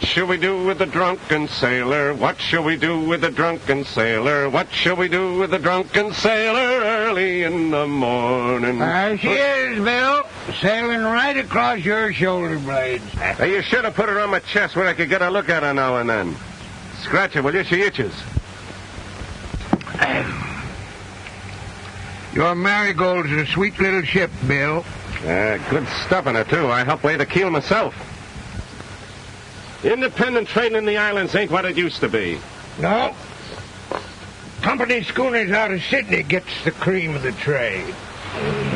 What shall we do with the drunken sailor? What shall we do with the drunken sailor? What shall we do with the drunken sailor early in the morning? There she is, Bill. Sailing right across your shoulder blades. Hey, you should have put her on my chest where I could get a look at her now and then. Scratch her, will you? She itches. Your marigold's a sweet little ship, Bill. Uh, good stuff in her, too. I helped lay the keel myself. Independent trading in the islands ain't what it used to be. No. Company schooners out of Sydney gets the cream of the trade.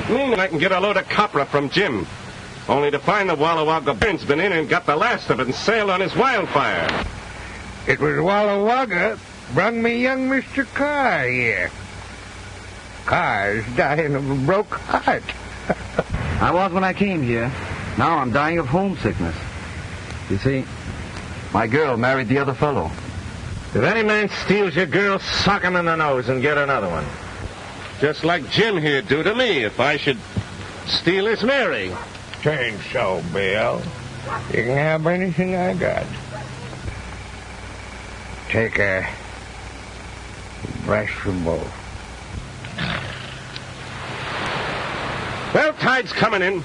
Mean I can get a load of copra from Jim. Only to find the Walla Wagga Burn's been in and got the last of it and sailed on his wildfire. It was Walla Wagga brung me young Mr. Carr here. Carr's dying of a broke heart. I was when I came here. Now I'm dying of homesickness. You see, my girl married the other fellow. If any man steals your girl, sock him in the nose and get another one. Just like Jim here do to me if I should steal his Mary. Change so, Bill. You can have anything I got. Take a brush for both. Well, tide's coming in.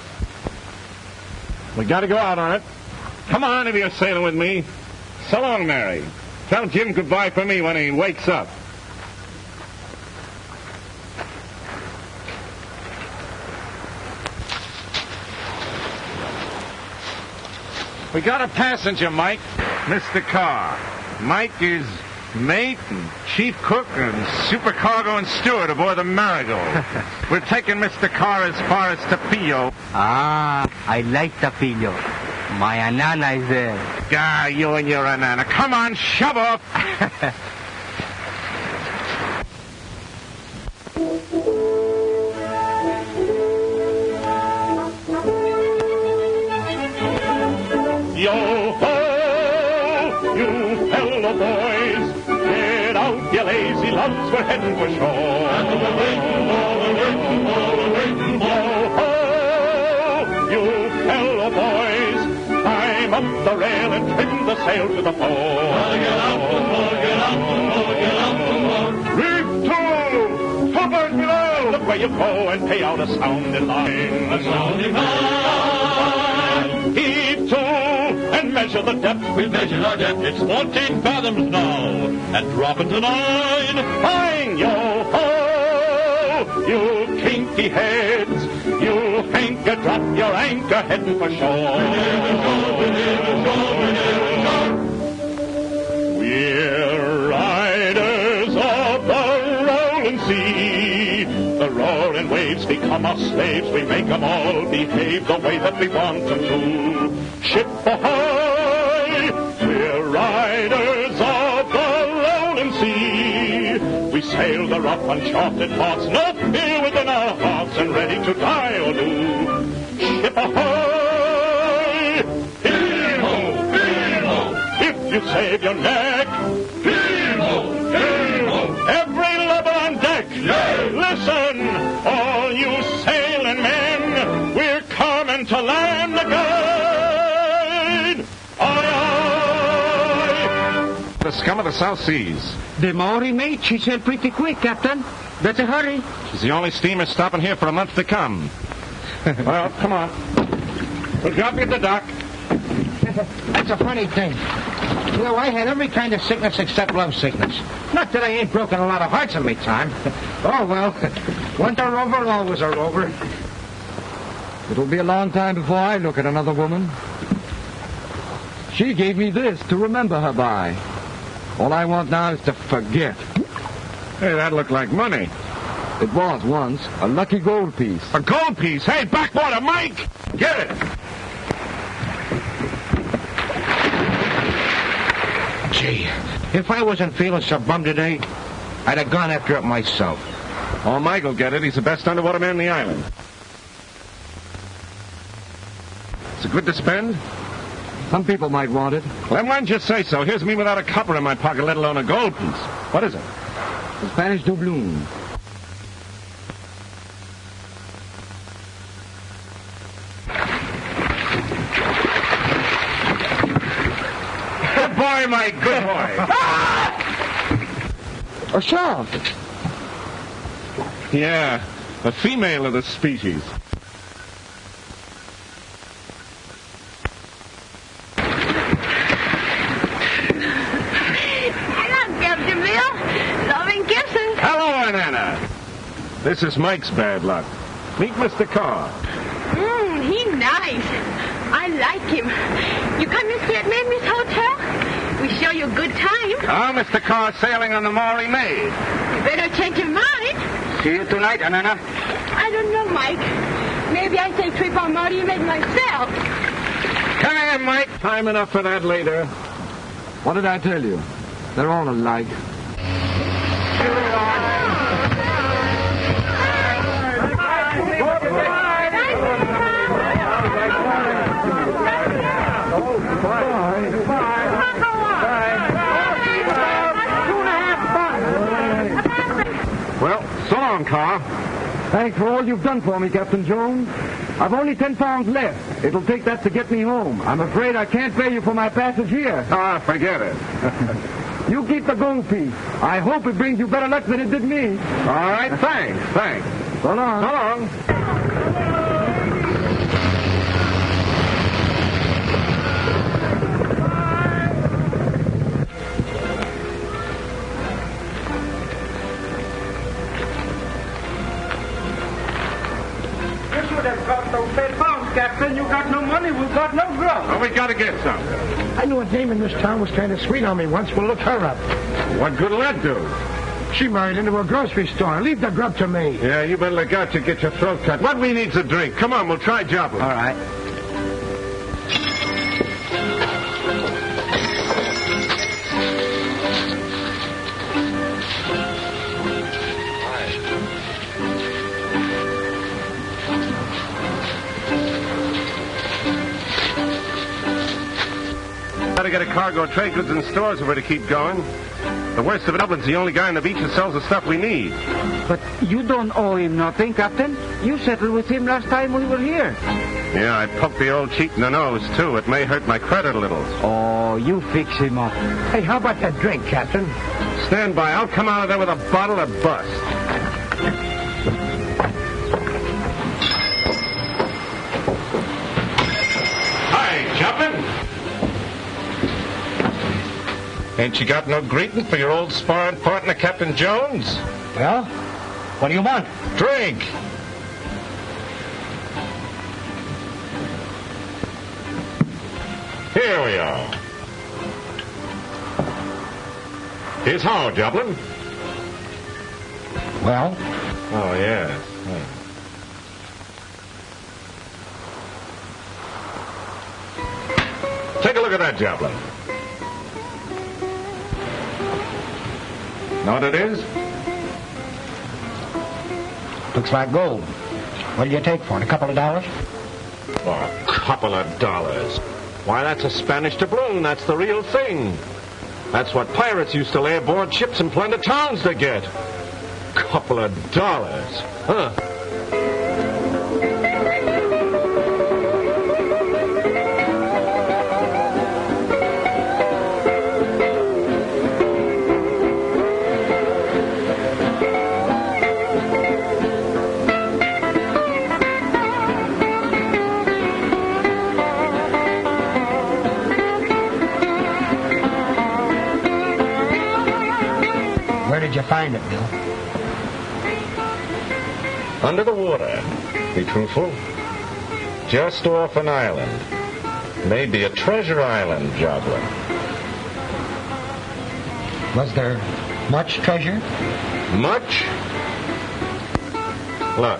We gotta go out on it. Come on if you're sailing with me. So long, Mary. Tell Jim goodbye for me when he wakes up. We got a passenger, Mike. Mr. Carr. Mike is mate and chief cook and supercargo and steward aboard the Marigold. We're taking Mr. Carr as far as Tapillo. Ah, I like Tapillo. My anana is there. Ah, you and your anana. Come on, shove off. Yo ho, you fellow boys, get out, you lazy lunts, we're heading for shore. Yo ho, you fellow boys, climb up the rail and trim the sail to the fore. Reef to, forward below, look where you go and pay out a sounding line. A sounding line. Heave to and measure the depth. We'll measure our depth. It's 14 fathoms now. And drop into nine. Fine, yo ho! You kinky heads. You anchor, drop your anchor, heading for shore. We're riders of the rolling sea. The roaring waves become our slaves. We make 'em all behave the way that we want 'em to. Ship ahoy! We're riders of the rolling sea. We sail the rough, uncharted parts, no fear within our hearts, and ready to die or do. Ship ahoy! Save your neck, heave-ho! Heave-ho! Every lubber on deck, listen, all you sailing men, we're coming to land again. Aye, aye. The scum of the South Seas. The Maori Maid, she sailed pretty quick, Captain. Better hurry. She's the only steamer stopping here for a month to come. well, come on. We'll drop you at the dock. That's a funny thing. You know, I had every kind of sickness except love sickness. Not that I ain't broken a lot of hearts in my time. oh, well. Once a rover, always a rover. It'll be a long time before I look at another woman. She gave me this to remember her by. All I want now is to forget. Hey, that looked like money. It was once a lucky gold piece. A gold piece. Hey, backwater, Mike! Get it! Gee, if I wasn't feeling so bummed today, I'd have gone after it myself. Oh, Mike will get it. He's the best underwater man in the island. Is it good to spend? Some people might want it. Well, why don't you say so? Here's me without a copper in my pocket, let alone a gold piece. What is it? The Spanish doubloon. Mike. Good boy. A shark. yeah, a female of the species. Hello, Captain Bill. Loving kisses. Hello, Anna. This is Mike's bad luck. Meet Mr. Carr. Mmm, he nice. I like him. You come and stay at Mamie's hotel? We show you a good time. Ah, Mr. Carr sailing on the Maori Maid. You better change your mind. See you tonight, Anana. I don't know, Mike. Maybe I take trip on Marty Maid myself. Come in, Mike. Time enough for that later. What did I tell you? They're all alike. Well, so long, Carr. Thanks for all you've done for me, Captain Jones. I've only ten pounds left. It'll take that to get me home. I'm afraid I can't pay you for my passage here. Ah, forget it. You keep the gold piece. I hope it brings you better luck than it did me. All right, thanks, thanks. So long. So long. You should have got those ten pounds, Captain. You got no money, we got no grub. Well, we gotta get some. I knew a dame in this town was kind of sweet on me once. We'll look her up. What good'll that do? She married into a grocery store. Leave the grub to me. Yeah, you better look out to get your throat cut. What we need's a drink. Come on, we'll try Joplin. All right. Gotta get a cargo of trade goods and stores if we're to keep going. The worst of it, Dublin's the only guy on the beach that sells the stuff we need. But you don't owe him nothing, Captain. You settled with him last time we were here. Yeah, I poked the old cheat in the nose, too. It may hurt my credit a little. Oh, you fix him up. Hey, how about that drink, Captain? Stand by. I'll come out of there with a bottle of bust. Ain't you got no greeting for your old sparring partner, Captain Jones? Well, what do you want? Drink. Here we are. Here's how, Joplin. Well, Oh, yes. Hmm. Take a look at that, Joplin. Know what it is? looks like gold. What do you take for it? A couple of dollars? Oh, a couple of dollars. Why, that's a Spanish doubloon. That's the real thing. That's what pirates used to lay aboard ships in plunder towns to get. A couple of dollars. Huh. Under the water. Be truthful. Just off an island. Maybe a treasure island, Joplin. Was there much treasure? Much? Look.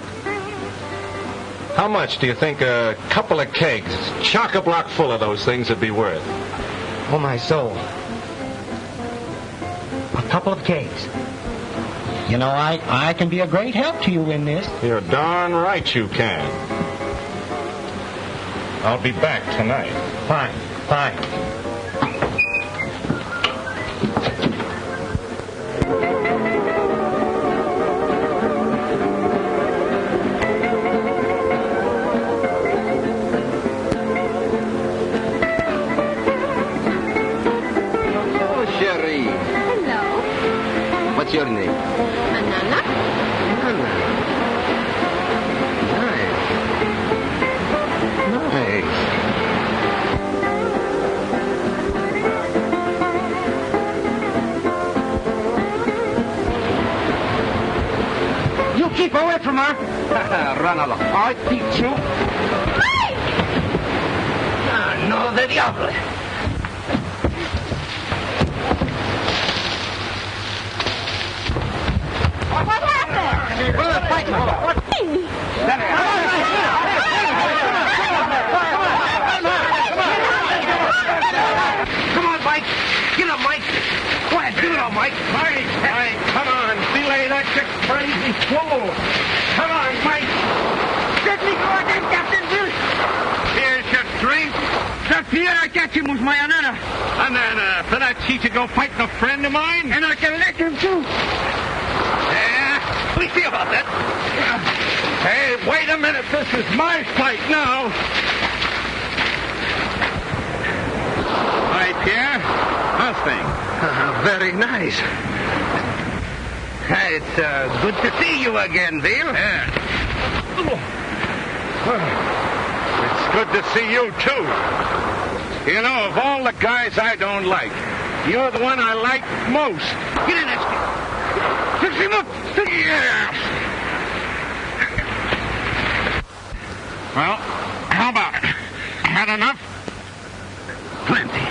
How much do you think a couple of kegs, chock-a-block full of those things would be worth? Oh, my soul. A couple of cakes. You know, I, I can be a great help to you in this. You're darn right you can. I'll be back tonight. Fine, fine. Run along. I beat you. Ah, no de diable. What happened? What are they fighting for? What? Come on, Mike. Get up, Mike. Go ahead, do it all, Mike. Mike, Mike, come on. Delay that you crazy fool. Come on, Mike. Let me go again, Captain Bill. Here's your drink. That Pierre Arcachim my anana. And then, uh, for that cheat you go fighting a friend of mine? And I can let him too. Yeah, we see about that. Hey, wait a minute. This is my fight now. Hi, Pierre. How's things? Ah, very nice. It's uh, good to see you again, Bill. Yeah. It's good to see you, too. You know, of all the guys I don't like, you're the one I like most. Get in there. Fix him up. Yeah. Well, how about it? Had enough? Plenty.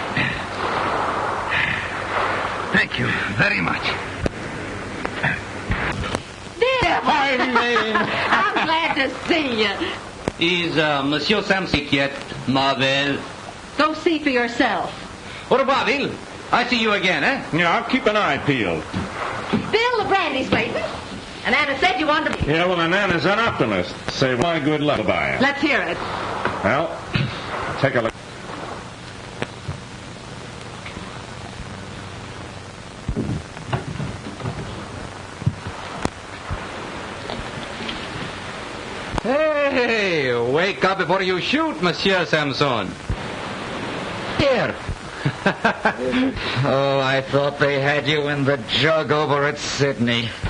Thank you very much. There. I mean... I'm glad to see you. Is uh, Monsieur Sam sick yet, Marvel? Go see for yourself. What about Bill. I see you again, eh? Yeah, I'll keep an eye peeled. Bill, the brandy's waiting. And Anna said you wanted to... Yeah, well, and Anna's an optimist. Say my good luck by it. Let's hear it. Well, take a look. Hey, wake up before you shoot, Monsieur Samson. Here. Oh, I thought they had you in the jug over at Sydney.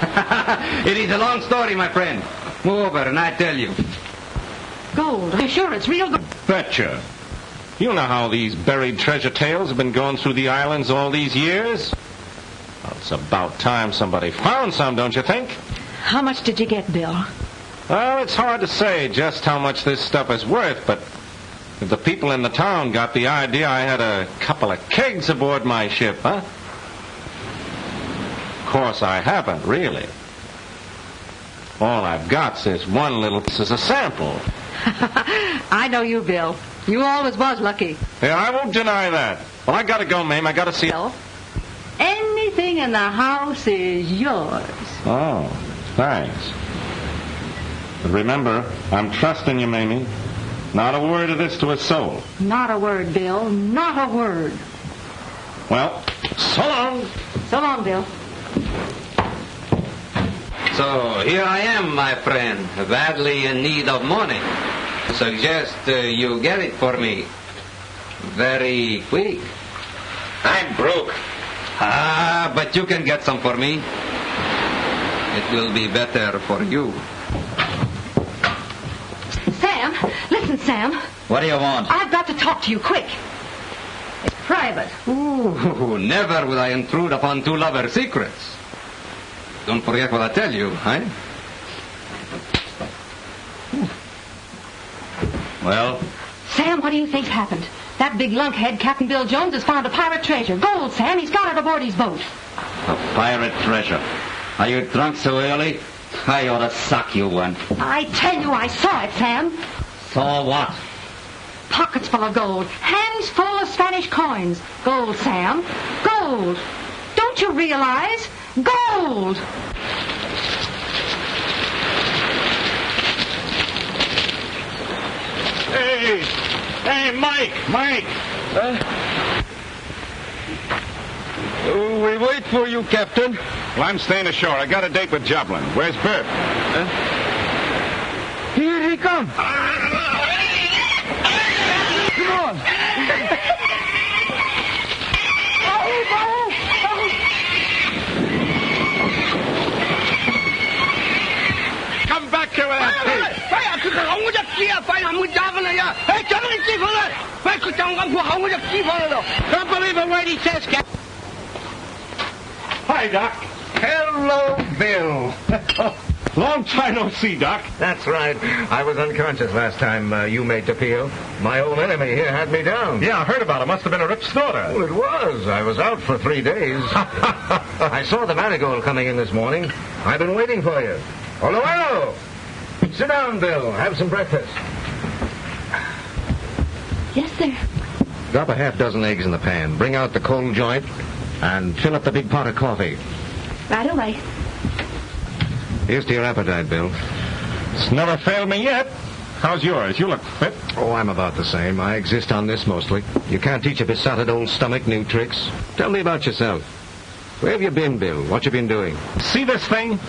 it is a long story, my friend. Move over and I tell you. Gold. Are you sure it's real gold? Betcha. You know how these buried treasure tales have been going through the islands all these years? Well, it's about time somebody found some, don't you think? How much did you get, Bill? Well, it's hard to say just how much this stuff is worth, but if the people in the town got the idea I had a couple of kegs aboard my ship, huh? Of course, I haven't, really. All I've got's this one little... This is a sample. I know you, Bill. You always was lucky. Yeah, I won't deny that. Well, I gotta go, Mame. I gotta see... Bill, anything in the house is yours. Oh, thanks. But remember, I'm trusting you, Mamie. Not a word of this to a soul. Not a word, Bill. Not a word. Well, so long. So long, Bill. So here I am, my friend, badly in need of money. Suggest uh, you get it for me. Very quick. I'm broke. Ah, but you can get some for me. It will be better for you. Sam, listen, Sam. What do you want? I've got to talk to you quick. It's private. Ooh, never will I intrude upon two lovers' secrets. Don't forget what I tell you, eh? Well, Sam, what do you think's happened? That big lunkhead, Captain Bill Jones, has found a pirate treasure. Gold, Sam. He's got it aboard his boat. A pirate treasure. Are you drunk so early? I ought to suck you one. I tell you, I saw it, Sam. Saw what? Pockets full of gold. Hands full of Spanish coins. Gold, Sam. Gold. Don't you realize? Gold. Hey, hey, Mike, Mike. we wait for you, Captain. Well, I'm staying ashore. I got a date with Joplin. Where's Bert? Here he comes. Ah! 佢行我隻機啊！快行我揸翻嚟呀！誒，揸翻啲機翻嚟！喂，佢就咁副行我隻機翻嚟度。Can't believe Hi, Doc. Hello, Bill. Long time no see, Doc. That's right. I was unconscious last time uh, you made the appeal. My old enemy here had me down. Yeah, I heard about it. Must have been a rip snorter. Well, it was. I was out for three days. I saw the marigold coming in this morning. I've been waiting for you. Hello, hello. Sit down, Bill. Have some breakfast. Yes, sir. Drop a half dozen eggs in the pan. Bring out the cold joint. And fill up the big pot of coffee. Right away. Here's to your appetite, Bill. It's never failed me yet. How's yours? You look fit. Oh, I'm about the same. I exist on this mostly. You can't teach a besotted old stomach new tricks. Tell me about yourself. Where have you been, Bill? What you been doing? See this thing?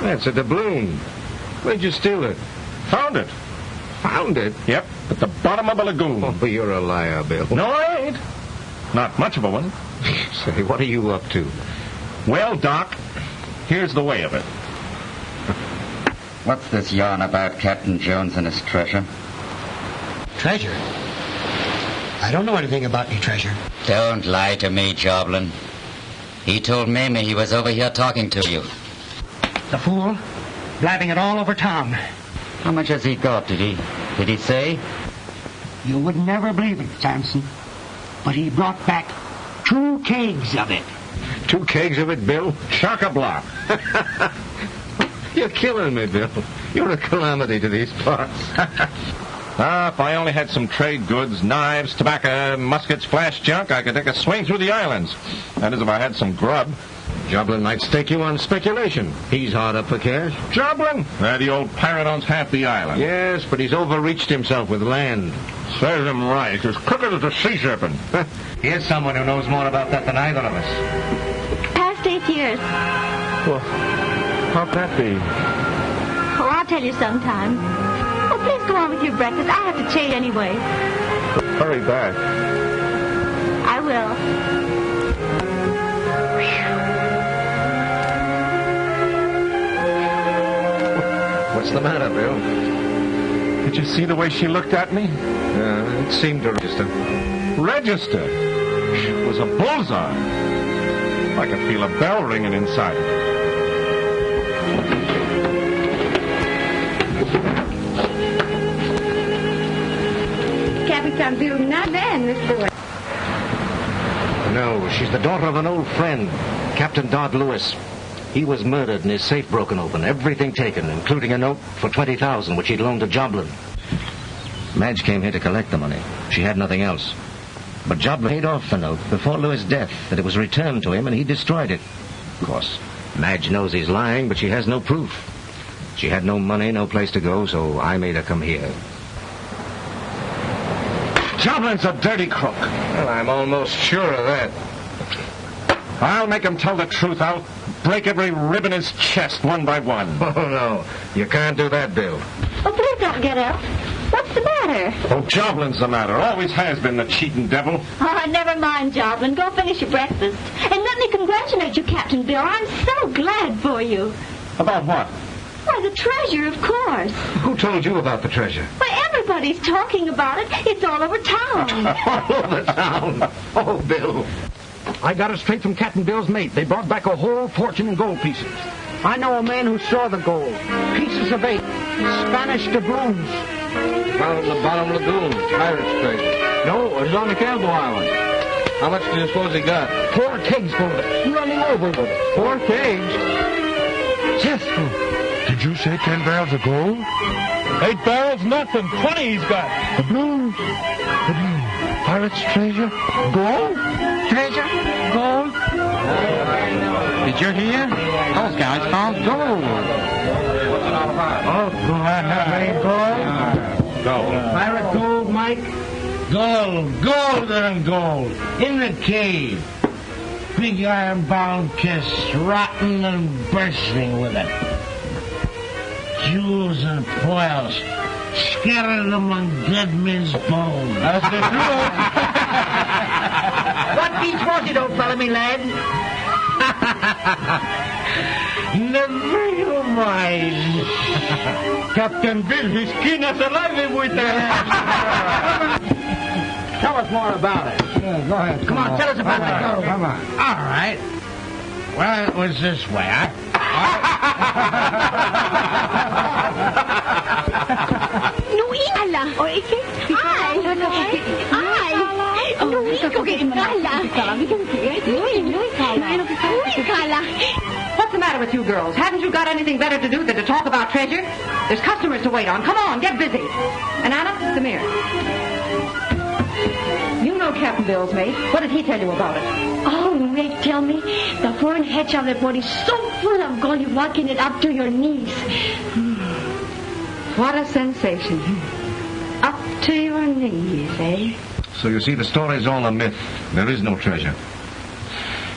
That's a doubloon. Where'd you steal it? Found it. Found it? Yep, at the bottom of a lagoon. Oh, you're a liar, Bill. No, I ain't. Not much of a one. Say, what are you up to? Well, Doc, here's the way of it. What's this yarn about Captain Jones and his treasure? Treasure? I don't know anything about any treasure. Don't lie to me, Joblin. He told Mamie he was over here talking to you. The fool, blabbing it all over town. How much has he got, did he? Did he say? You would never believe it, Samson. But he brought back two kegs of it. Two kegs of it, Bill? Chock-a-block. You're killing me, Bill. You're a calamity to these parts. Ah, if I only had some trade goods, knives, tobacco, muskets, flash junk, I could take a swing through the islands. That is, if I had some grub. Joblin might stake you on speculation. He's hard up for cash. Joblin? Uh, the old pirate owns half the island. Yes, but he's overreached himself with land. Serves him right. As crooked as a sea serpent. Here's someone who knows more about that than either of us. Past eight years. well, how'd that be? Oh, I'll tell you sometime. Oh, please go on with your breakfast. I have to change anyway. Hurry back. I will. What's the matter, Bill? Did you see the way she looked at me? Uh, it seemed to register. Register. It was a bullseye. I could feel a bell ringing inside. Captain Bill, not bad, Miss Boyd. No, she's the daughter of an old friend, Captain Dodd Lewis. He was murdered and his safe broken open, everything taken, including a note for 20000 which he'd loaned to Joblin. Madge came here to collect the money. She had nothing else. But Joblin paid off the note before Lewis' death, that it was returned to him, and he destroyed it. Of course, Madge knows he's lying, but she has no proof. She had no money, no place to go, so I made her come here. Joblin's a dirty crook. Well, I'm almost sure of that. I'll make him tell the truth. I'll break every rib in his chest one by one. Oh, no. You can't do that, Bill. Oh, please don't get up. What's the matter? Oh, Joblin's the matter. Always has been the cheating devil. Oh, never mind, Joblin. Go finish your breakfast. And let me congratulate you, Captain Bill. I'm so glad for you. About what? Why, the treasure, of course. Who told you about the treasure? Why, everybody's talking about it. It's all over town. All over town. Oh, Bill. I got it straight from Captain Bill's mate. They brought back a whole fortune in gold pieces. I know a man who saw the gold. Pieces of eight. Spanish doubloons. Found in the bottom lagoon. Pirate's treasure. No, it was on the Campbell Island. How much do you suppose he got? Four kegs full of it. Running over with it. Four kegs. Yes. Did you say ten barrels of gold? Eight barrels, nothing. Twenty he's got. The blues. The blues. Pirate's treasure. Gold? Treasure? Gold? Did you hear? Those guys found gold. Oh, do I have any gold? Uh, Go. Pirate gold, Mike? Gold, gold and gold. In the cave. Big iron-bound kiss, rotten and bursting with it. Jewels and pearls scattered among dead men's bones. That's the What beats was it, old fellow, me lad? Never you mind. Captain Bill, his skin is alive with that. Tell us more about it. Yeah, go ahead. Come on, tell us about Come it. on, Come on. All right. Well, it was this way. I, Ay. Ay. Nuikala. Nuikala. What's the matter with you girls? Haven't you got anything better to do than to talk about treasure? There's customers to wait on. Come on, get busy. And Anna, come here. You know Captain Bill's mate. What did he tell you about it? Oh, Rick, tell me, the foreign head of that body so full of gold you're walking it up to your knees. What a sensation. Up to your knees, eh? So you see, the story's all a myth. There is no treasure.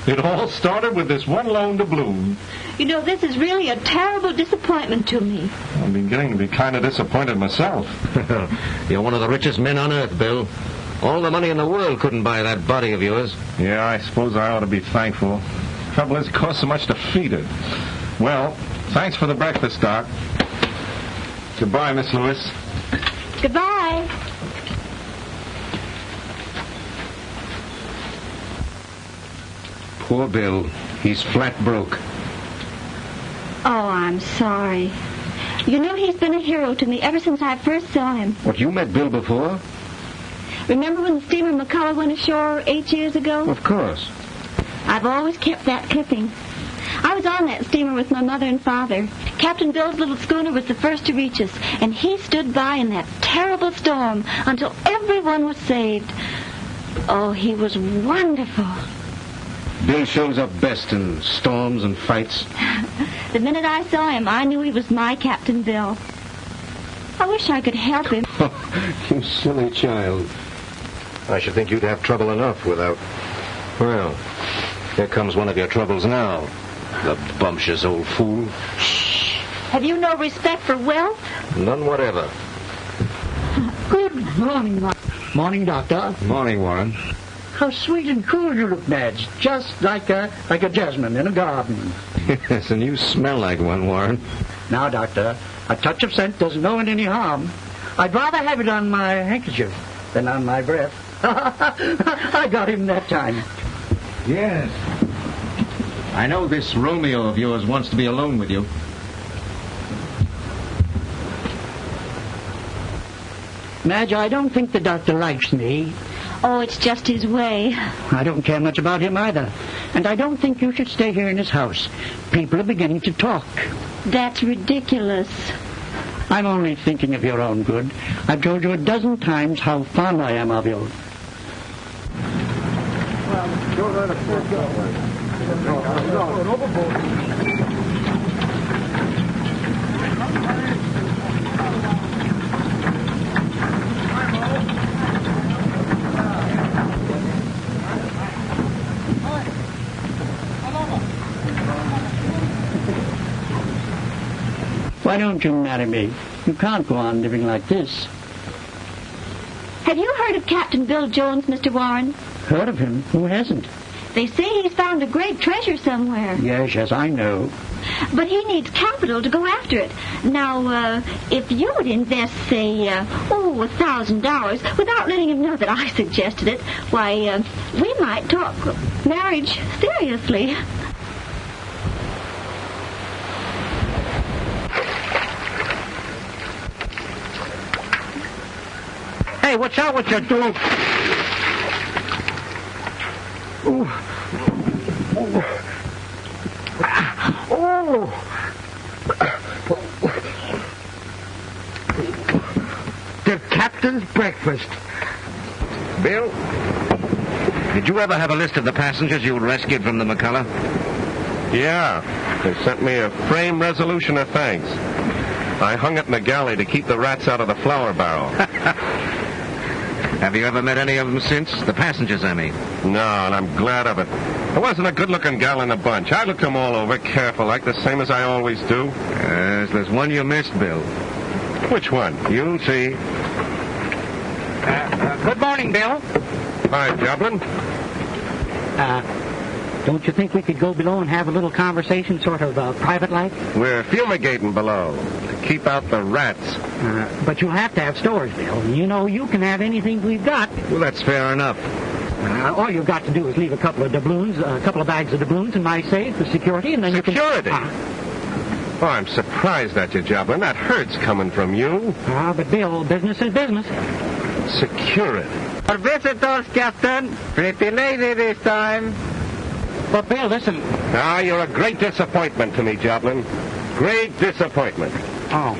It all started with this one loan to Bloom. You know, this is really a terrible disappointment to me. I'm beginning to be kind of disappointed myself. You're one of the richest men on earth, Bill. All the money in the world couldn't buy that body of yours. Yeah, I suppose I ought to be thankful. Trouble is, it costs so much to feed it. Well, thanks for the breakfast, Doc. Goodbye, Miss Lewis. Goodbye. Poor Bill. He's flat broke. Oh, I'm sorry. You know, he's been a hero to me ever since I first saw him. What, you met Bill before? Remember when the steamer McCullough went ashore eight years ago? Of course. I've always kept that clipping. I was on that steamer with my mother and father. Captain Bill's little schooner was the first to reach us, and he stood by in that terrible storm until everyone was saved. Oh, he was wonderful. Bill shows up best in storms and fights. The minute I saw him, I knew he was my Captain Bill. I wish I could help him. you silly child. I should think you'd have trouble enough without. Well, here comes one of your troubles now. The bumptious old fool. Have you no respect for wealth? None whatever. Good morning, Warren. Morning, Doctor. Morning, Warren. How sweet and cool you look, Madge. Just like a like a jasmine in a garden. yes, and you smell like one, Warren. Now, Doctor, a touch of scent doesn't know it any harm. I'd rather have it on my handkerchief than on my breath. I got him that time. Yes. I know this Romeo of yours wants to be alone with you. Madge, I don't think the doctor likes me. Oh, it's just his way. I don't care much about him either. And I don't think you should stay here in his house. People are beginning to talk. That's ridiculous. I'm only thinking of your own good. I've told you a dozen times how fond I am of you. Why don't you marry me? You can't go on living like this. Have you heard of Captain Bill Jones, Mr. Warren? Heard of him? Who hasn't? They say he's found a great treasure somewhere. Yes, yes, I know. But he needs capital to go after it. Now, uh, if you would invest, say, uh, oh, a thousand dollars, without letting him know that I suggested it, why, uh, we might talk marriage seriously. Watch out what you're doing. Ooh. Oh. The captain's breakfast. Bill, did you ever have a list of the passengers you rescued from the McCullough? Yeah, they sent me a frame resolution of thanks. I hung it in the galley to keep the rats out of the flour barrel. Have you ever met any of them since? The passengers, I mean. No, and I'm glad of it. There wasn't a good-looking gal in the bunch. I looked them all over, careful, like the same as I always do. Yes, there's one you missed, Bill. Which one? You'll see. Good morning, Bill. Hi, Joplin. Uh, don't you think we could go below and have a little conversation, sort of uh, private like? We're fumigating below. Keep out the rats. Uh, but you'll have to have stores, Bill. You know, you can have anything we've got. Well, that's fair enough. Uh, all you've got to do is leave a couple of doubloons, a couple of bags of doubloons in my safe for security, and then Security? you can... Ah, Oh, I'm surprised at you, Joblin. That hurts coming from you. Ah, but Bill, business is business. Security. Our visitors, Captain. Pretty lady this time. But Bill, listen. Ah, you're a great disappointment to me, Joblin. Great disappointment. Oh.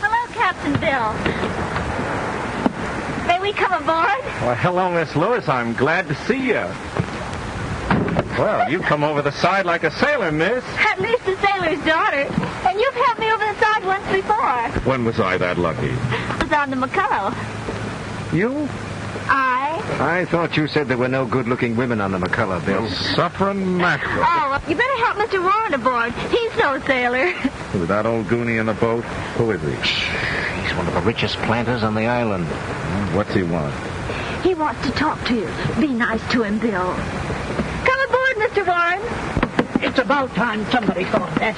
Hello, Captain Bill. May we come aboard? Well, hello, Miss Lewis. I'm glad to see you. Well, you've come over the side like a sailor, miss. At least a sailor's daughter. And you've helped me over the side once before. When was I that lucky? I was on the McCullough. You? I? I thought you said there were no good-looking women on the McCullough, Bill. Suffering mackerel. Oh, you better help Mr. Warren aboard. He's no sailor. With that old goonie in the boat, who is he? He's one of the richest planters on the island. What's he want? He wants to talk to you. Be nice to him, Bill. Come aboard, Mr. Warren. It's about time somebody thought that.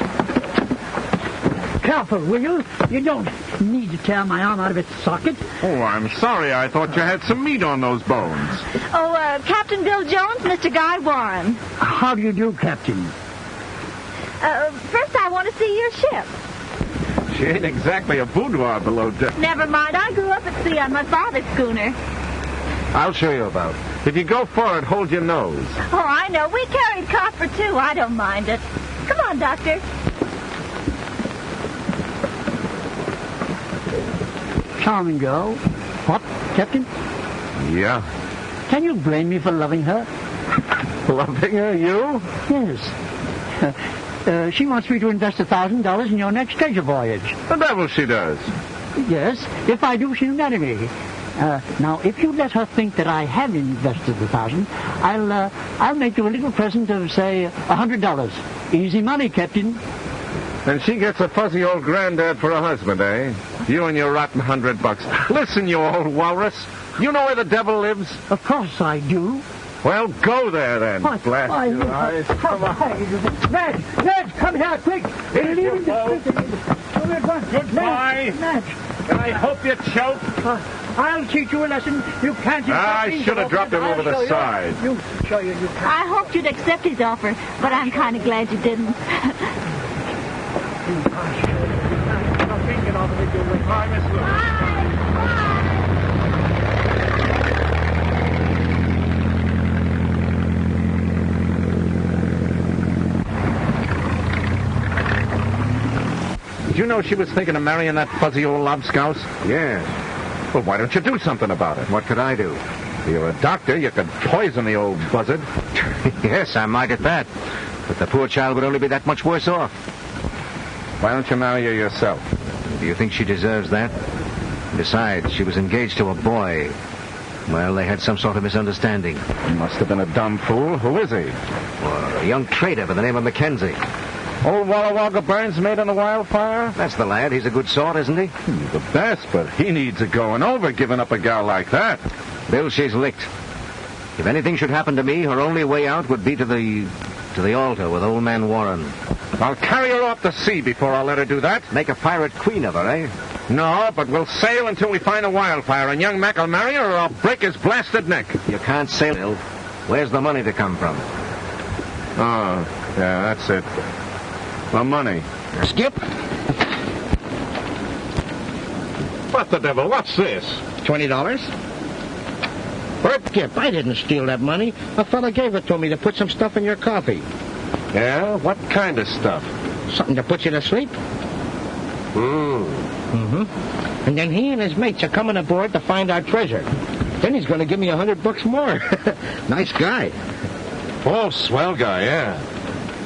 Careful, will you? You don't need to tear my arm out of its socket. Oh, I'm sorry. I thought you had some meat on those bones. Oh, uh, Captain Bill Jones, Mr. Guy Warren. How do you do, Captain? Uh, first, I want to see your ship. She ain't exactly a boudoir below deck. Never mind. I grew up at sea on my father's schooner. I'll show you about. If you go forward, hold your nose. Oh, I know. We carried copra, too. I don't mind it. Come on, Doctor. Charming girl. What, Captain? Yeah. Can you blame me for loving her? Loving her, you? Yes. Uh, she wants me to invest a thousand dollars in your next treasure voyage. The devil she does. Yes, if I do, she'll marry me. Uh, now, if you let her think that I have invested the thousand, I'll uh, I'll make you a little present of say a hundred dollars. Easy money, Captain. And she gets a fuzzy old granddad for a husband, eh? You and your rotten hundred bucks. Listen, you old walrus. You know where the devil lives? Of course I do. Well, go there then. Why, Blast why, your you- eyes. Come on. Ned, Ned, come here, quick. They're leaving the. Come here, go on. Goodbye. Ned, Ned. I hope you choke. Uh, I'll teach you a lesson. You can't. I should have dropped him over the you. side. You show you. You can't. I hoped you'd accept his offer, but I'm kind of glad you didn't. Bye, Miss Lewis. Did you know she was thinking of marrying that fuzzy old lobscouse? Yes. Well, why don't you do something about it? What could I do? You're a doctor. You could poison the old buzzard. yes, I might at that. But the poor child would only be that much worse off. Why don't you marry her yourself? Do you think she deserves that? Besides, she was engaged to a boy. Well, they had some sort of misunderstanding. He Must have been a dumb fool. Who is he? Well, a young trader by the name of Mackenzie. Old Walla Wagga Burns made on the wildfire? That's the lad. He's a good sort, isn't he? He's the best, but he needs a going over giving up a gal like that. Bill, she's licked. If anything should happen to me, her only way out would be to the to the altar with old man Warren. I'll carry her off the sea before I'll let her do that. Make a pirate queen of her, eh? No, but we'll sail until we find a wildfire, and young Mac will marry her or I'll break his blasted neck. You can't sail, Bill. Where's the money to come from? Oh, yeah, that's it. The money. Skip, What the devil? What's this? twenty dollars. Skip, I didn't steal that money. A fella gave it to me to put some stuff in your coffee. Yeah? What kind of stuff? Something to put you to sleep. Hmm. Mm-hmm. And then he and his mates are coming aboard to find our treasure. Then he's going to give me a hundred bucks more. nice guy. Oh, swell guy, yeah.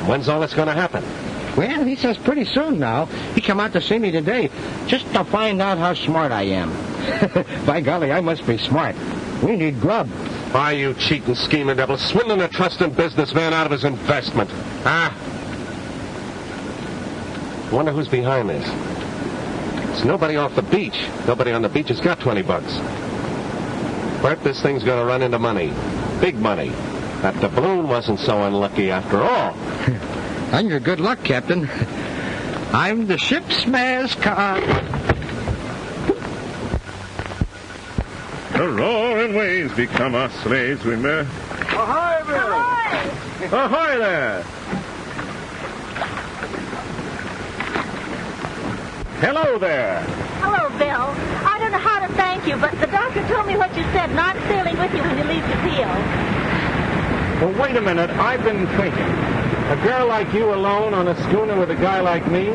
When's all this going to happen? Well, he says pretty soon now. He come out to see me today just to find out how smart I am. By golly, I must be smart. We need grub. Why, you cheating, scheming devil, swindling a trusting businessman out of his investment. Ah. Wonder who's behind this. It's nobody off the beach. Nobody on the beach has got 20 bucks. Bert, this thing's gonna run into money. Big money. That doubloon wasn't so unlucky after all. and your good luck, Captain. I'm the ship's mascot. The roaring waves become our slaves, we may. Ahoy, Bill! Ahoy there! Hello there! Hello, Bill. I don't know how to thank you, but the doctor told me what you said, not sailing with you when you leave the Capil. Well, wait a minute. I've been thinking. A girl like you alone on a schooner with a guy like me,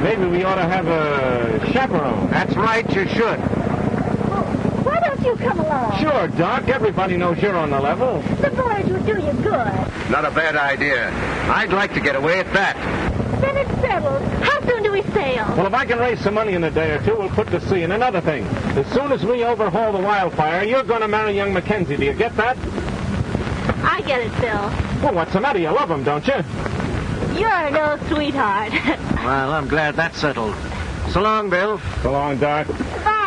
maybe we ought to have a chaperone. That's right, you should. Why don't you come along? Sure, Doc. Everybody knows you're on the level. The voyage would do you good. Not a bad idea. I'd like to get away at that. Then it's settled. How soon do we sail? Well, if I can raise some money in a day or two, we'll put to sea. And another thing, as soon as we overhaul the wildfire, you're going to marry young Mackenzie. Do you get that? I get it, Bill. Well, what's the matter? You love him, don't you? You're no sweetheart. Well, I'm glad that's settled. So long, Bill. So long, Doc. Bye.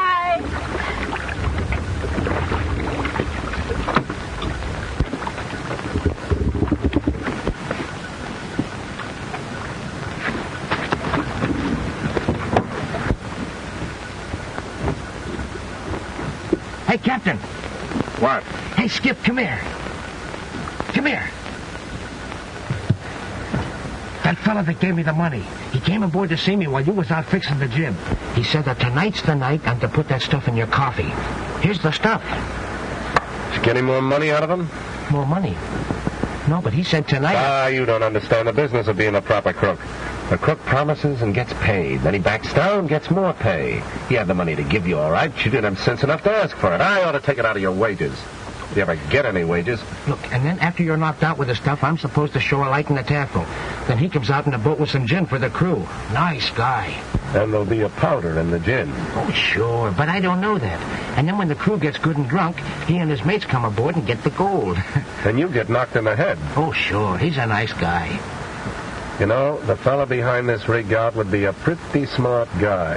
Hey, Captain. What? Hey, Skip, come here. Come here. That fella that gave me the money, he came aboard to see me while you was out fixing the jib. He said that tonight's the night I'm to put that stuff in your coffee. Here's the stuff. Did you get any more money out of him? More money. No, but he said tonight... Ah, you don't understand the business of being a proper crook. A crook promises and gets paid. Then he backs down, gets more pay. He had the money to give you, all right. You didn't have sense enough to ask for it. I ought to take it out of your wages. If you ever get any wages. Look, and then after you're knocked out with the stuff, I'm supposed to show a light in the tackle. Then he comes out in a boat with some gin for the crew. Nice guy. And there'll be a powder in the gin. Oh, sure, but I don't know that. And then when the crew gets good and drunk, he and his mates come aboard and get the gold. And you get knocked in the head. oh, sure, he's a nice guy. You know, the fella behind this rig out would be a pretty smart guy.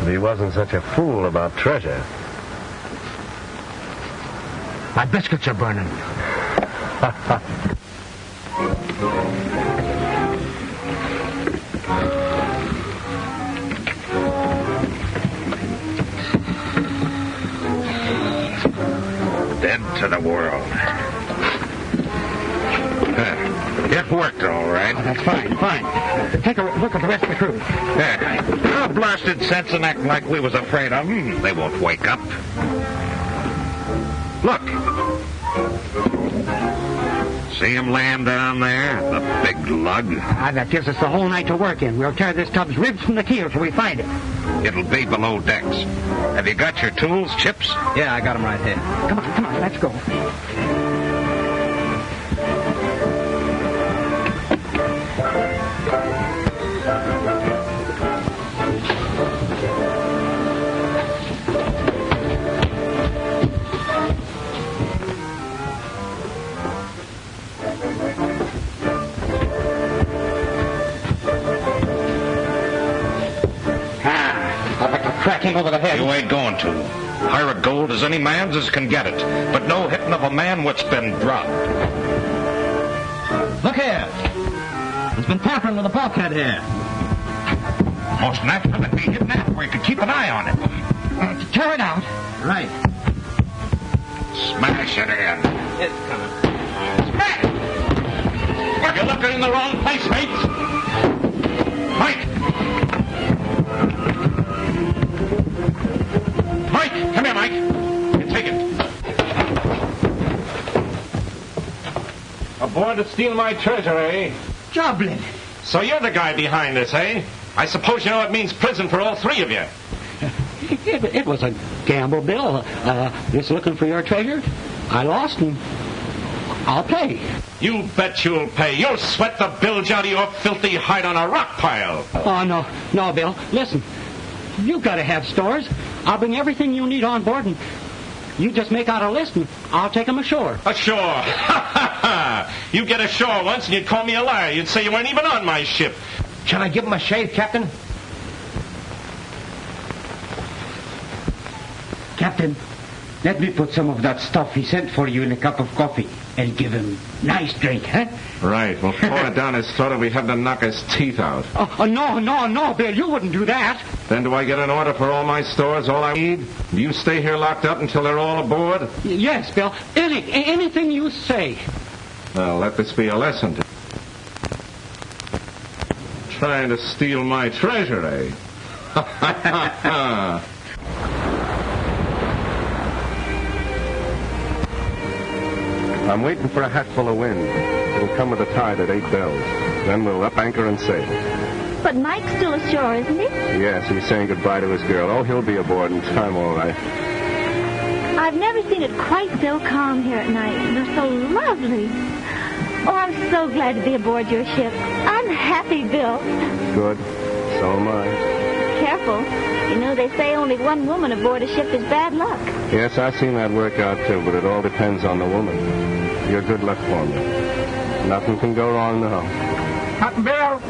If he wasn't such a fool about treasure. My biscuits are burning. Dead to the world. Huh. It worked all right. That's fine, fine. Take a look at the rest of the crew. Yeah. Our blasted sense and acting like we was afraid of them. They won't wake up. Look. See him laying down there? The big lug. Ah, that gives us the whole night to work in. We'll tear this tub's ribs from the keel till we find it. It'll be below decks. Have you got your tools, Chips? Yeah, I got them right here. Come on, come on, let's go. Crack him over the head. You ain't going to. Hire a gold as any man's as can get it, but no hitting of a man what's been dropped. Look here. He's been tampering with the bulkhead here. Most natural it'd be hidden out where you could keep an eye on it. Tear it out. Right. Smash it in. It's coming. Smash! You're looking in the wrong place, mates. Mike! Mike! Come here, Mike. You take it. Aboard to steal my treasure, eh? Joblin. So you're the guy behind this, eh? I suppose you know it means prison for all three of you. It, it was a gamble, Bill. Uh, just looking for your treasure. I lost and I'll pay. You bet you'll pay. You'll sweat the bilge out of your filthy hide on a rock pile. Oh, no. No, Bill. Listen. You've got to have stores. I'll bring everything you need on board and you just make out a list and I'll take 'em ashore. Ashore. Ha ha ha! You get ashore once and you'd call me a liar. You'd say you weren't even on my ship. Shall I give him a shave, Captain? Captain, Let me put some of that stuff he sent for you in a cup of coffee and give him nice drink, huh? Right. We'll pour it down his throat and we have to knock his teeth out. Oh, oh, no, no, no, Bill, you wouldn't do that. Then do I get an order for all my stores, all I need? Do you stay here locked up until they're all aboard? Y- Yes, Bill. Any, anything you say. Well, let this be a lesson to Trying to steal my treasure, eh? I'm waiting for a hatful of wind. It'll come with a tide at eight bells. Then we'll up anchor and sail. But Mike's still ashore, isn't he? Yes, he's saying goodbye to his girl. Oh, he'll be aboard in time, all right. I've never seen it quite so calm here at night. They're so lovely. Oh, I'm so glad to be aboard your ship. I'm happy, Bill. Good. So am I. Careful. You know, they say only one woman aboard a ship is bad luck. Yes, I've seen that work out too, but it all depends on the woman. You're good luck for me. Nothing can go wrong now. Captain Bill!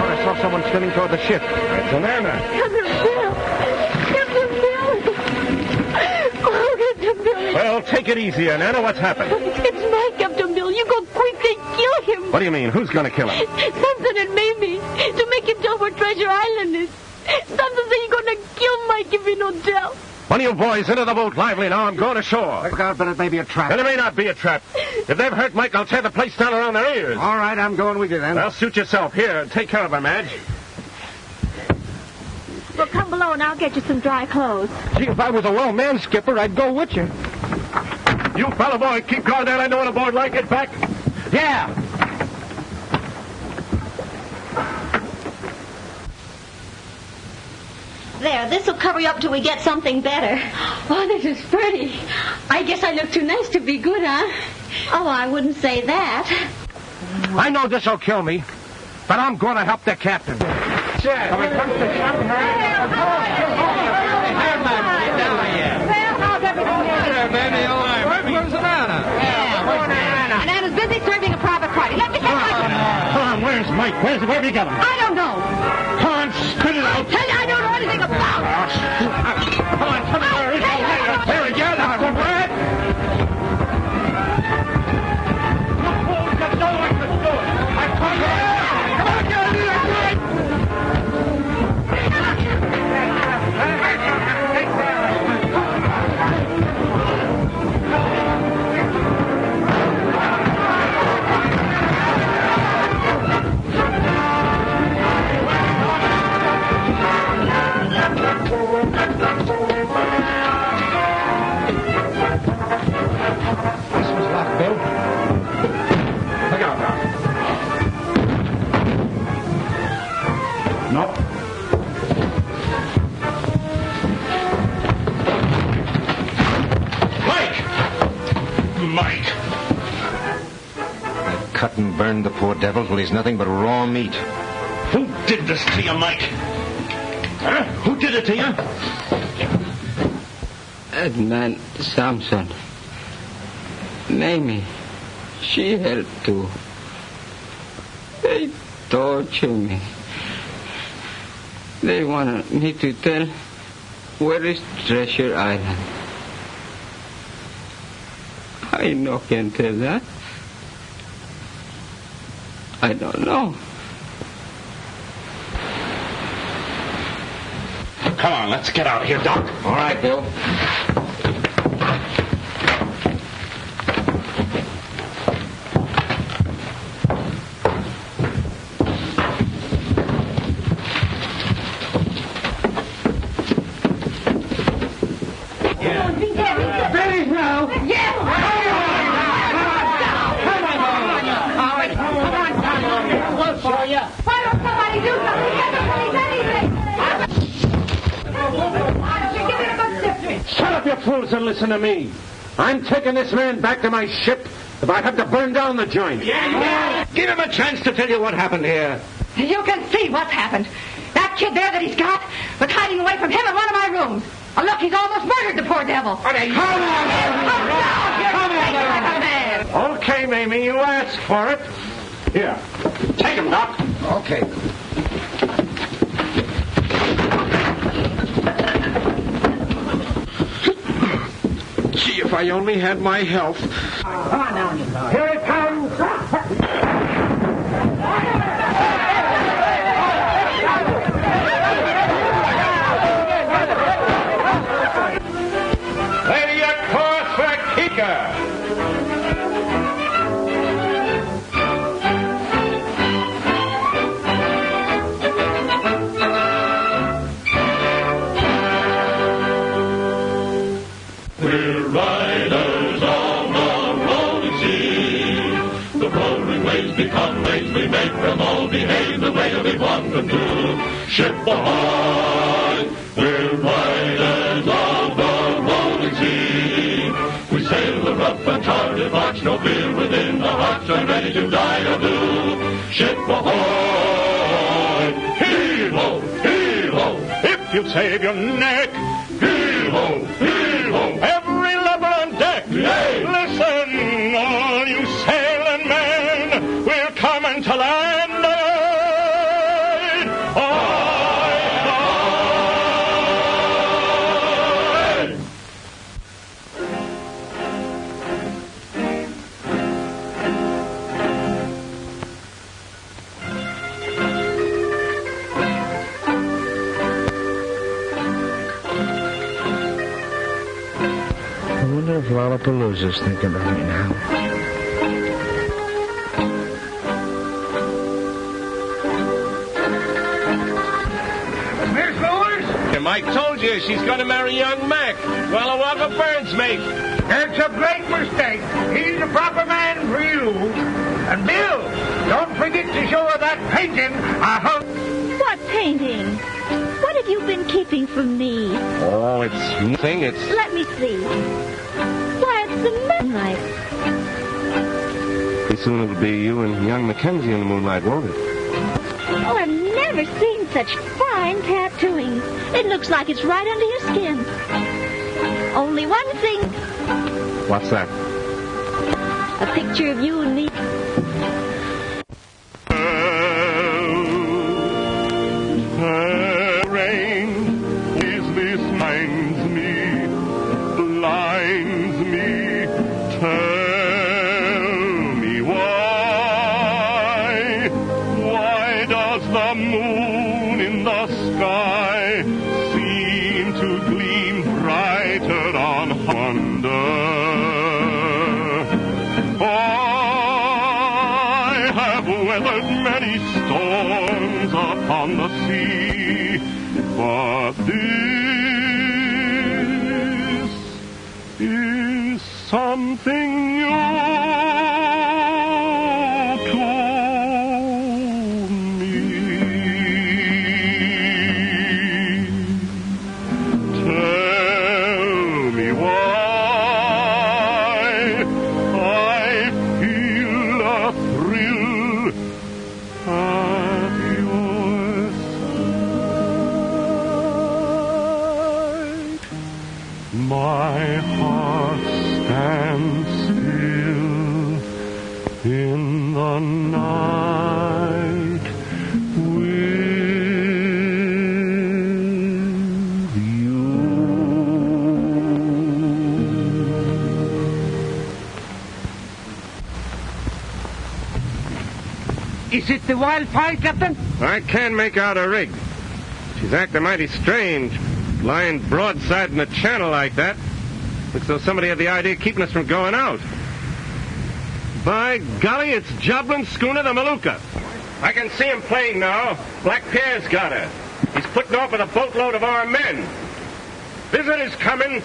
I saw someone swimming toward the ship. It's Anana. Captain Bill! Captain Bill! Oh, Captain Bill! Well, take it easy, Anna. What's happened? It's Mike, Captain Bill. You go quick and kill him. What do you mean? Who's going to kill him? Something and Mamie to make him tell where Treasure Island is. Something say you're gonna kill Mike if he don't tell. One of you boys into the boat lively now. I'm going ashore. Look out, but it may be a trap. And it may not be a trap. If they've hurt Mike, I'll tear the place down around their ears. All right, I'm going with you then. Well, suit yourself. Here, take care of her, Madge. Well, come below and I'll get you some dry clothes. Gee, if I was a well man, Skipper, I'd go with you. You fellow boy, keep going down. I know when a board like it back. Yeah. There, this'll cover you up till we get something better. Oh, this is pretty. I guess I look too nice to be good, huh? Oh, I wouldn't say that. I know this'll kill me, but I'm going to help the captain. Well, I'll bet it's a little bit. Anna's busy serving a private party. Let me take my... Come on, where's Mike? Where's, where'd he get him? I don't know. Come on, spit it out. Anything about. Come on, come on. There Mike! I cut and burned the poor devil till he's nothing but raw meat. Who did this to you, Mike? Huh? Who did it to you? Edmund Samson. Mamie, she helped too. They torture me. They want me to tell where is Treasure Island. I no can tell that. I don't know. Come on, let's get out of here, Doc. All right, Bill. Billy, now. Why don't somebody do something? Get the police anything. Why don't you give it a good sip? Shut up, you fools, and listen to me. I'm taking this man back to my ship if I have to burn down the joint. Yeah! Give him a chance to tell you what happened here. You can see what's happened. That kid there that he's got was hiding away from him in one of my rooms. Oh, look, he's almost murdered the poor devil. Come on. Oh, Come on. Okay, Mamie, you asked for it. Here, take him, Doc. Okay. If I only had my health. Come on now. Here it comes. We. Ship ahoy! We're riders of the rolling sea. We sail the rough and charted march, no fear within the hearts, and ready to die or do. Ship ahoy! Heave-ho! Heave-ho! If you save your neck, wonder if Lollapalooza's thinking of me now. Miss Lewis? And Mike told you she's going to marry young Mac. Well, a walk of Burns, mate. It's a great mistake. He's the proper man for you. And Bill, don't forget to show her that painting I hung. What painting? What have you been keeping from me? Oh, it's nothing. It's Let me see. Why, it's the moonlight. pretty soon it'll be you and young Mackenzie in the moonlight, won't it? Oh, I've never seen such fine tattooing. It looks like it's right under your skin. Only one thing. What's that? A picture of you and me. Is it the wildfire, Captain? I can't make out a rig. She's acting mighty strange, lying broadside in the channel like that. Looks as though somebody had the idea of keeping us from going out. By golly, it's Joblin's schooner, the Maluka. I can see him playing now. Black Pierre's got her. He's putting off with a boatload of our men. Visitors coming.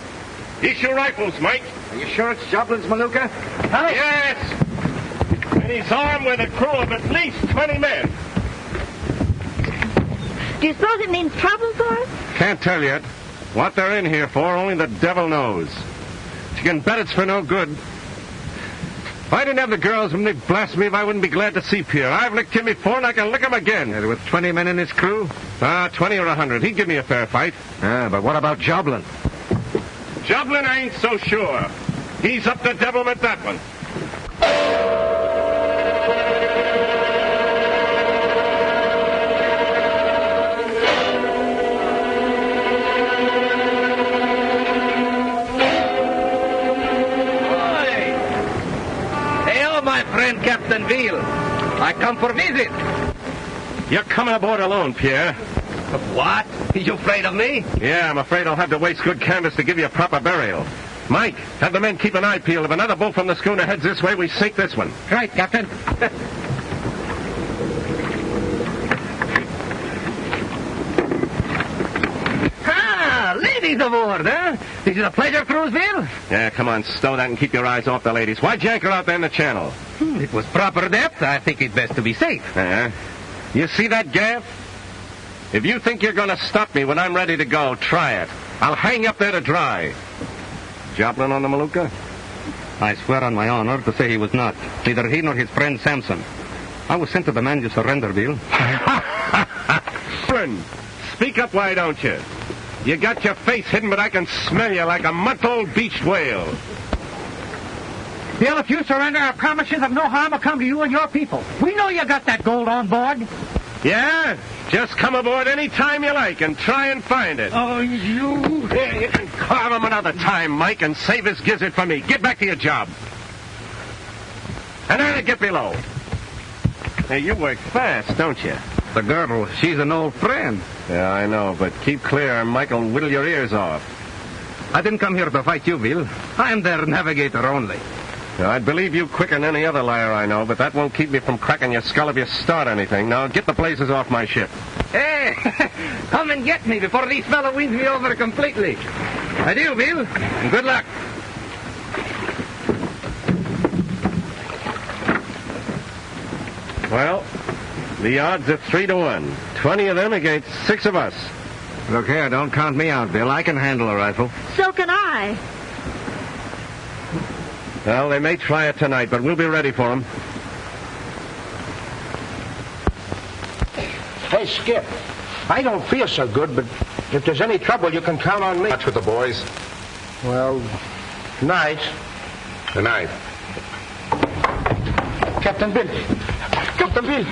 Issue rifles, Mike. Are you sure it's Joblin's Maluka? Yes. And he's armed with a crew of at least 20 men. Do you suppose it means trouble for us? Can't tell yet. What they're in here for, only the devil knows. You can bet it's for no good. If I didn't have the girls, wouldn't they blast me if I wouldn't be glad to see Pierre? I've licked him before, and I can lick him again. And with 20 men in his crew? Ah, 20 or a 100. He'd give me a fair fight. Ah, but what about Joblin? Joblin I ain't so sure. He's up to devilment, that one. Captain Veal. I come for visit. You're coming aboard alone, Pierre. What? Are you afraid of me? Yeah, I'm afraid I'll have to waste good canvas to give you a proper burial. Mike, have the men keep an eye peeled. If another boat from the schooner heads this way, we sink this one. Right, Captain. Ah, ladies aboard, huh? This is a pleasure cruise, Bill? Yeah, come on, stow that and keep your eyes off the ladies. Why'd you anchor out there in the channel? Hmm, It was proper depth. I think it best to be safe. Uh-huh. You see that gaff? If you think you're going to stop me when I'm ready to go, try it. I'll hang up there to dry. Joblin on the Maluka? I swear on my honor to say he was not. Neither he nor his friend Samson. I was sent to demand your surrender, Bill. Friend, speak up, why don't you? You got your face hidden, but I can smell you like a month-old beached whale. Bill, if you surrender, I promise you that no harm will come to you and your people. We know you got that gold on board. Yeah? Just come aboard any time you like and try and find it. Oh, you... Yeah, you can carve him another time, Mike, and save his gizzard for me. Get back to your job. And then get below. Hey, you work fast, don't you? The girl, she's an old friend. Yeah, I know, but keep clear or Mike will whittle your ears off. I didn't come here to fight you, Bill. I'm their navigator only. Now, I'd believe you quicker than any other liar I know, but that won't keep me from cracking your skull if you start anything. Now, get the blazes off my ship. Hey, come and get me before these fellow wins me over completely. Adieu, Bill, and good luck. Well, the odds are three to one. Twenty of them against six of us. Look here, don't count me out, Bill. I can handle a rifle. So can I. Well, they may try it tonight, but we'll be ready for them. Hey, Skip. I don't feel so good, but if there's any trouble, you can count on me. Watch with the boys. Well, night. Good night. Captain Bill. Captain Bill.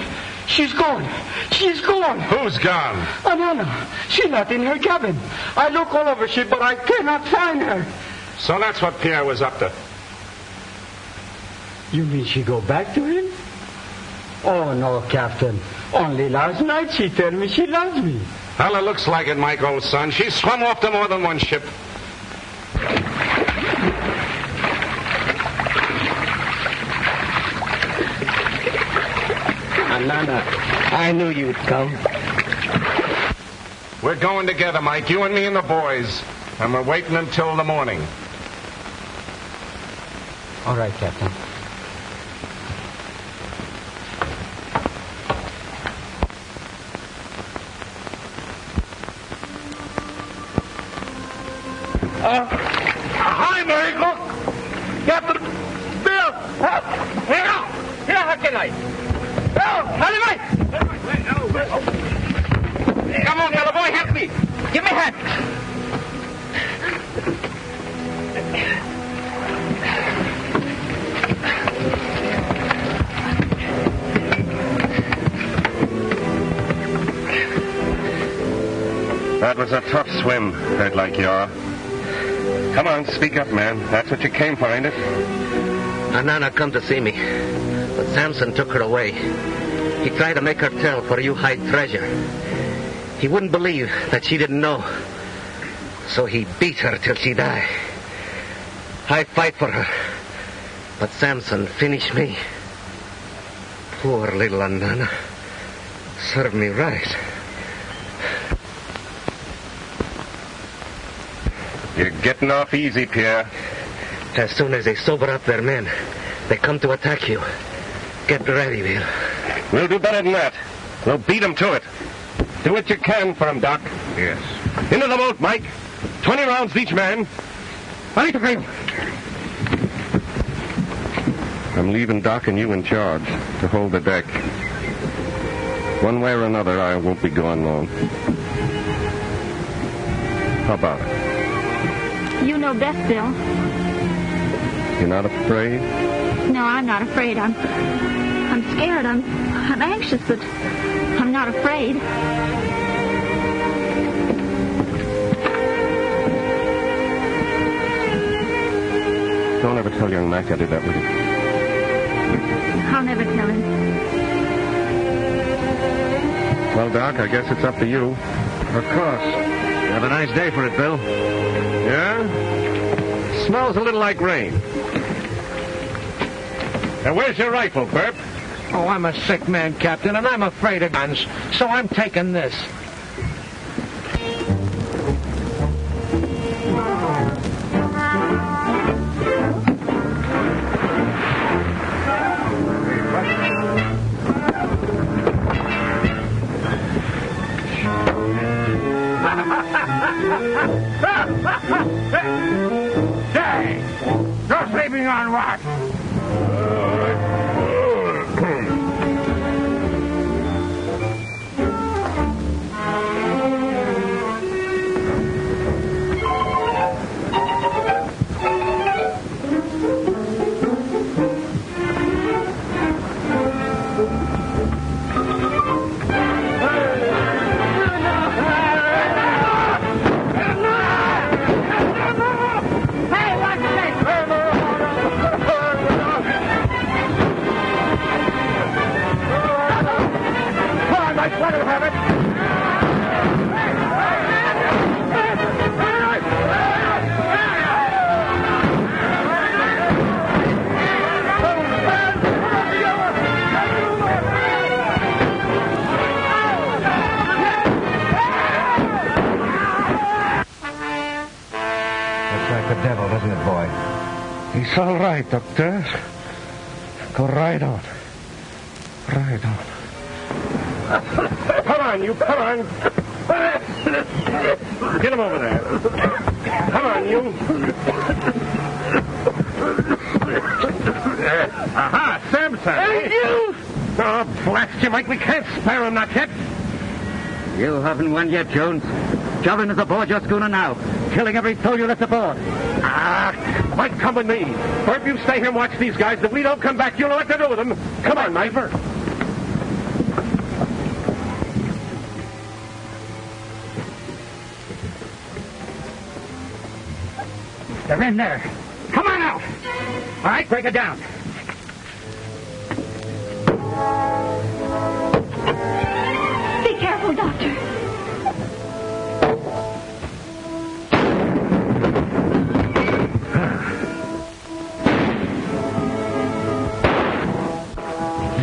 She's gone. She's gone. Who's gone? Anana. She's not in her cabin. I look all over ship, but I cannot find her. So that's what Pierre was up to. You mean she go back to him? Oh, no, Captain. Only last night she told me she loves me. Well, it looks like it, Mike, old son. She swum off to more than one ship. Anana, I knew you'd come. We're going together, Mike, you and me and the boys. And we're waiting until the morning. All right, Captain. Uh, tough hurt like you are. Come on, speak up, man. That's what you came for, ain't it? Anana come to see me, but Samson took her away. He tried to make her tell for you hide treasure. He wouldn't believe that she didn't know. So he beat her till she died. I fight for her, but Samson finished me. Poor little Anana. Served me right. You're getting off easy, Pierre. As soon as they sober up their men, they come to attack you. Get ready, Bill. We'll do better than that. We'll beat 'em to it. Do what you can for 'em, Doc. Yes. Into the boat, Mike. Twenty rounds each man. Ready to go. I'm leaving Doc and you in charge to hold the deck. One way or another, I won't be gone long. How about it? Best, Bill. You're not afraid? No, I'm not afraid. I'm I'm scared. I'm I'm anxious, but I'm not afraid. Don't ever tell young Mac I did that with you. I'll never tell him. Well, Doc, I guess it's up to you. Of course. Have a nice day for it, Bill. Yeah? Smells a little like rain. Now, where's your rifle, Burp? Oh, I'm a sick man, Captain, and I'm afraid of guns, so I'm taking this. Go right on. Right on. Come on, you, come on. Get him over there. Come on, you. Aha, Samson. Hey, you! Oh, blast you, Mike. We can't spare him, not yet. You haven't won yet, Jones. Joblin is aboard your schooner now, killing every soul you left aboard. Ah, Mike, come with me. Bert, you stay here and watch these guys. If we don't come back, you'll know what to do with them. Come on, Mike. They're in there. Come on out. All right, break it down.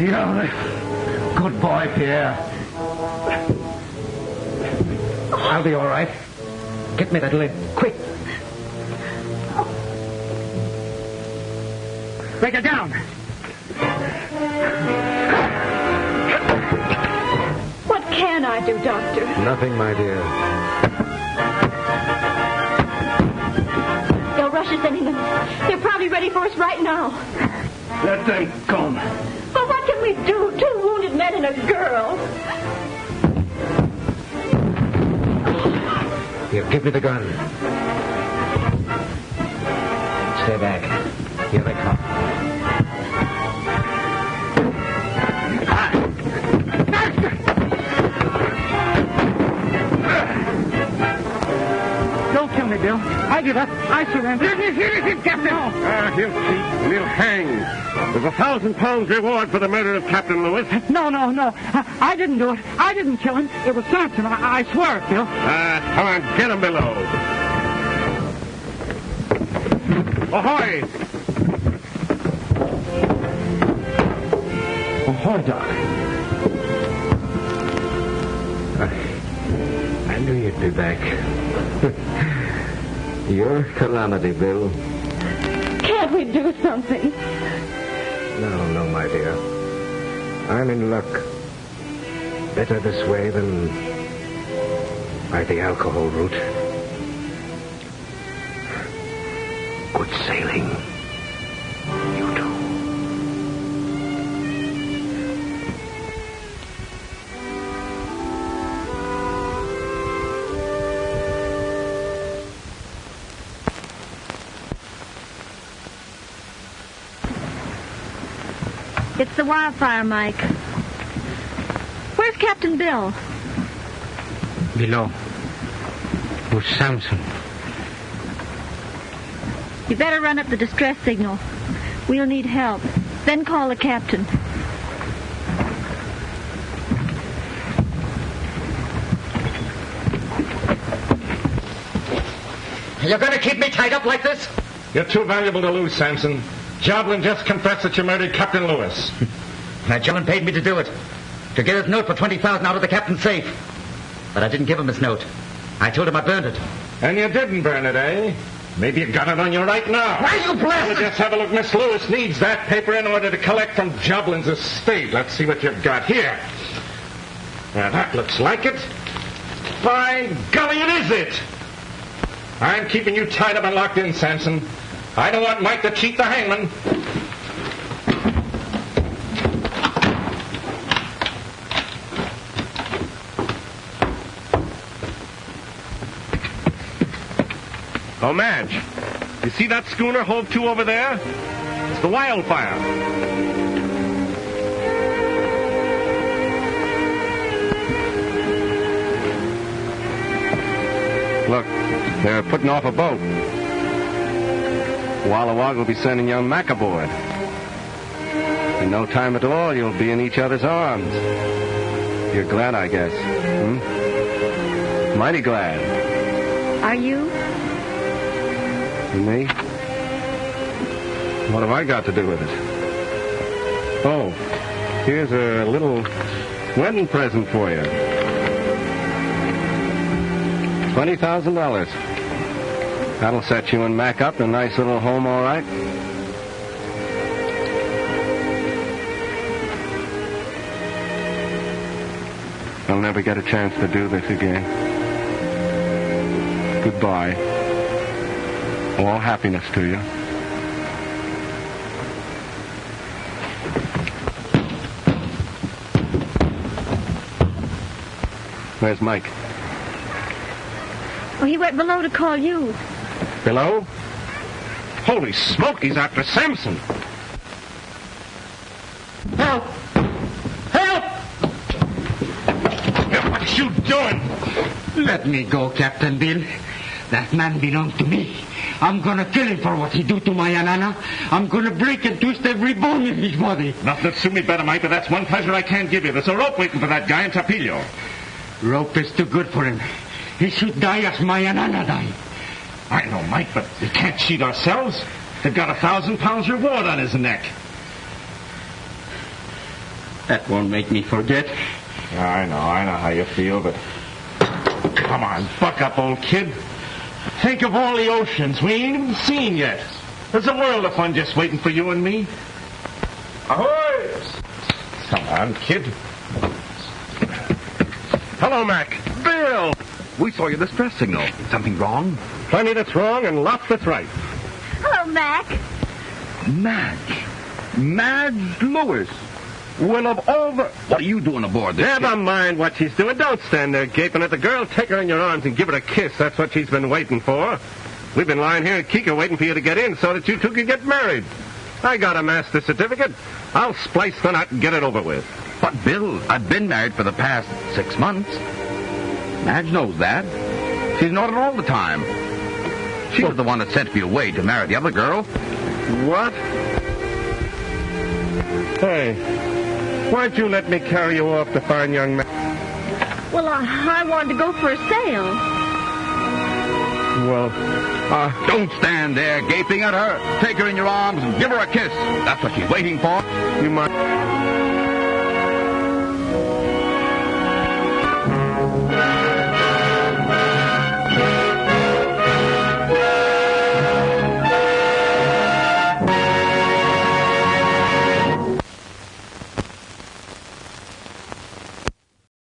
Yeah, good boy, Pierre. I'll be all right. Get me that lid, quick. Break it down. What can I do, Doctor? Nothing, my dear. They'll rush us any minute. They're probably ready for us right now. Let them come. What can we do? Two wounded men and a girl. Here, give me the gun. Stay back. Here they come. Don't kill me, Bill. I give up. I surrender. Captain. Ah, he'll cheat and he'll hang. There's a thousand pounds reward for the murder of Captain Lewis. No, no, no. I, I didn't do it. I didn't kill him. It was Samson. I, I swear it, Bill. Ah, come on, get him below. Ahoy! Ahoy, Doc. I, I knew you'd be back. Your calamity, Bill. Can't we do something? No, no, my dear. I'm in luck. Better this way than by the alcohol route. Wildfire, Mike. Where's Captain Bill? Below. With Samson. You better run up the distress signal. We'll need help. then call the captain. You're going to keep me tied up like this? You're too valuable to lose, Samson. Joblin just confessed that you murdered Captain Lewis. Now, Joblin paid me to do it. To get his note for 20000 out of the captain's safe. But I didn't give him his note. I told him I burned it. And you didn't burn it, eh? Maybe you got it on you right now. Why, are you blasted- Well, just have a look. Miss Lewis needs that paper in order to collect from Joblin's estate. Let's see what you've got here. Now, that looks like it. By golly, it is it. I'm keeping you tied up and locked in, Samson. I don't want Mike to cheat the hangman. Oh, Madge, you see that schooner hove to over there? It's the Wildfire. Look, they're putting off a boat. Walla Wagga will be sending young Mac aboard. In no time at all, you'll be in each other's arms. You're glad, I guess. Hmm? Mighty glad. Are you? Me? What have I got to do with it? Oh, here's a little wedding present for you. Twenty thousand dollars. That'll set you and Mac up in a nice little home, all right. I'll never get a chance to do this again. Goodbye. All happiness to you. Where's Mike? Oh, he went below to call you. Below? Holy smoke, he's after Samson. Help! Help! What are you doing? Let me go, Captain Bill. That man belongs to me. I'm gonna kill him for what he do to my Anana. I'm gonna break and twist every bone in his body. Nothing to suit me better, Mike, but that's one pleasure I can't give you. There's a rope waiting for that guy in Tapillo. Rope is too good for him. He should die as my Anana died. I know, Mike, but we can't cheat ourselves. They've got a thousand pounds reward on his neck. That won't make me forget. I know, I know how you feel, but come on, buck up, old kid. Think of all the oceans we ain't even seen yet. There's a world of fun just waiting for you and me. Ahoy! Come on, kid. Hello, Mac. Bill! We saw your distress signal. Something wrong? Plenty that's wrong and lots that's right. Hello, Mac. Madge. Madge Lewis. Of all the... What are you doing aboard this Never ship? mind what she's doing. Don't stand there gaping at the girl. Take her in your arms and give her a kiss. That's what she's been waiting for. We've been lying here in Kika waiting for you to get in so that you two could get married. I got a master certificate. I'll splice the knot and get it over with. But, Bill, I've been married for the past six months. Madge knows that. She's it all the time. She was the one that sent me away to marry the other girl. What? Hey, why'd you let me carry you off to fine young man? Well, I, I wanted to go for a sail. Well, Uh, don't stand there gaping at her. Take her in your arms and give her a kiss. That's what she's waiting for. you might.